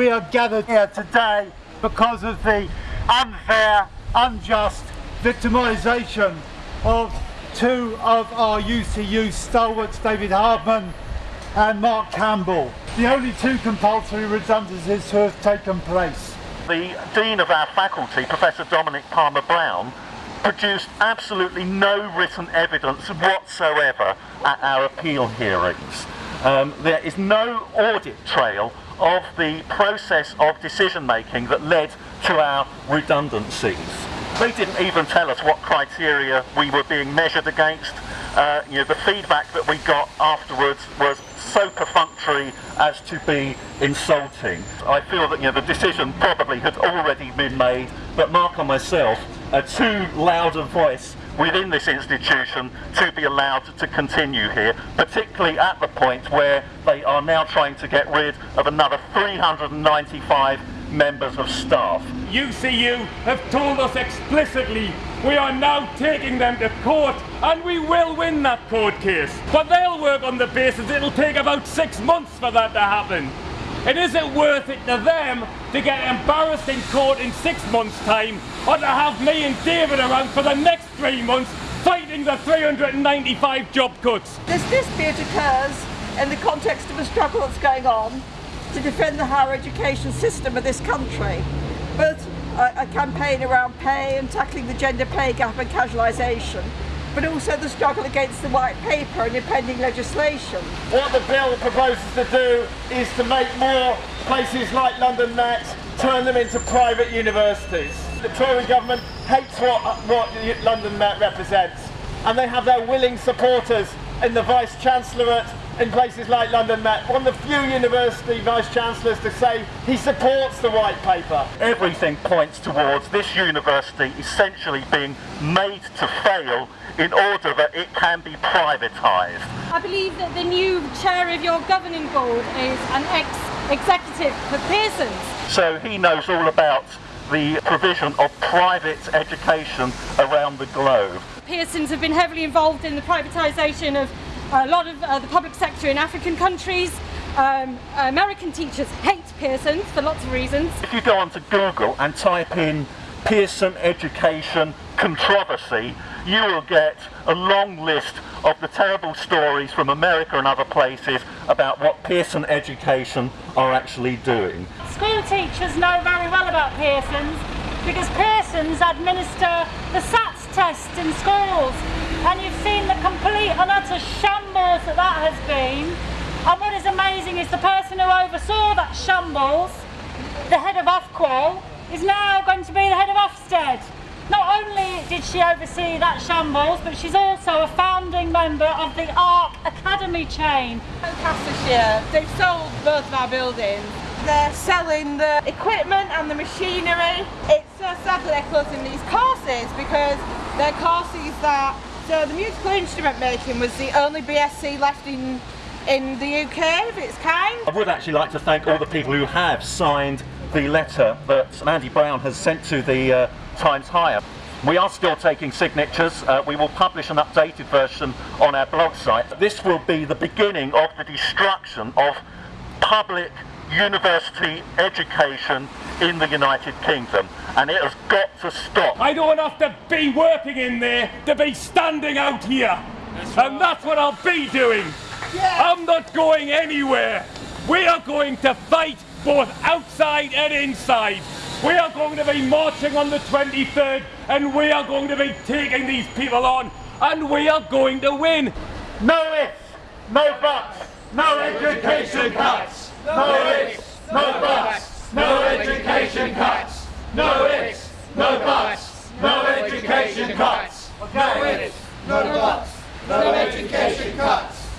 we are gathered here today because of the unfair, unjust victimisation of two of our UCU stalwarts, David Hardman and Mark Campbell. The only two compulsory redundancies to have taken place. The Dean of our faculty, Professor Dominic Palmer Brown, produced absolutely no written evidence whatsoever at our appeal hearings. Um, there is no audit trail of the process of decision making that led to our redundancies. They didn't even tell us what criteria we were being measured against. Uh, you know, the feedback that we got afterwards was so perfunctory as to be insulting. I feel that you know, the decision probably had already been made, but Mark and myself are too loud a voice within this institution to be allowed to continue here, particularly at the point where they are now trying to get rid of another 395 members of staff. UCU have told us explicitly we are now taking them to court and we will win that court case. But they'll work on the basis it'll take about six months for that to happen. It isn't worth it to them to get embarrassed in court in six months' time or to have me and David around for the next three months fighting the 395 job cuts. This dispute occurs in the context of a struggle that's going on to defend the higher education system of this country. But a, a campaign around pay and tackling the gender pay gap and casualisation but also the struggle against the white paper and impending legislation. What the bill proposes to do is to make more places like London Met turn them into private universities. The Tory government hates what, what London Met represents and they have their willing supporters in the Vice-Chancellorate in places like London Met, one of the few university vice-chancellors to say he supports the white paper. Everything points towards this university essentially being made to fail in order that it can be privatised. I believe that the new chair of your governing board is an ex-executive for Pearson's. So he knows all about the provision of private education around the globe. Pearson's have been heavily involved in the privatisation of a lot of uh, the public sector in African countries. Um, American teachers hate Pearson for lots of reasons. If you go onto Google and type in Pearson education controversy, you will get a long list of the terrible stories from America and other places about what Pearson education are actually doing. School teachers know very well about Pearson's because Pearson's administer the SATs test in schools and you've seen the complete and utter shambles that that has been. And what is amazing is the person who oversaw that shambles, the head of Ofqual, is now going to be the head of Ofsted. Not only did she oversee that shambles, but she's also a founding member of the ARK Academy chain. Lancastershire, they've sold both of our buildings. They're selling the equipment and the machinery. It's uh, so sad that they're closing these courses because they're courses that so the musical instrument making was the only BSc left in in the UK if its kind. I would actually like to thank all the people who have signed the letter that Mandy Brown has sent to the uh, Times Higher. We are still taking signatures. Uh, we will publish an updated version on our blog site. This will be the beginning of the destruction of public university education in the United Kingdom and it has got to stop. I don't have to be working in there to be standing out here that's right. and that's what I'll be doing. Yeah. I'm not going anywhere. We are going to fight both outside and inside. We are going to be marching on the 23rd and we are going to be taking these people on and we are going to win. No ifs, no buts, no education cuts. No ifs, no buts, no education cuts. No cuts. No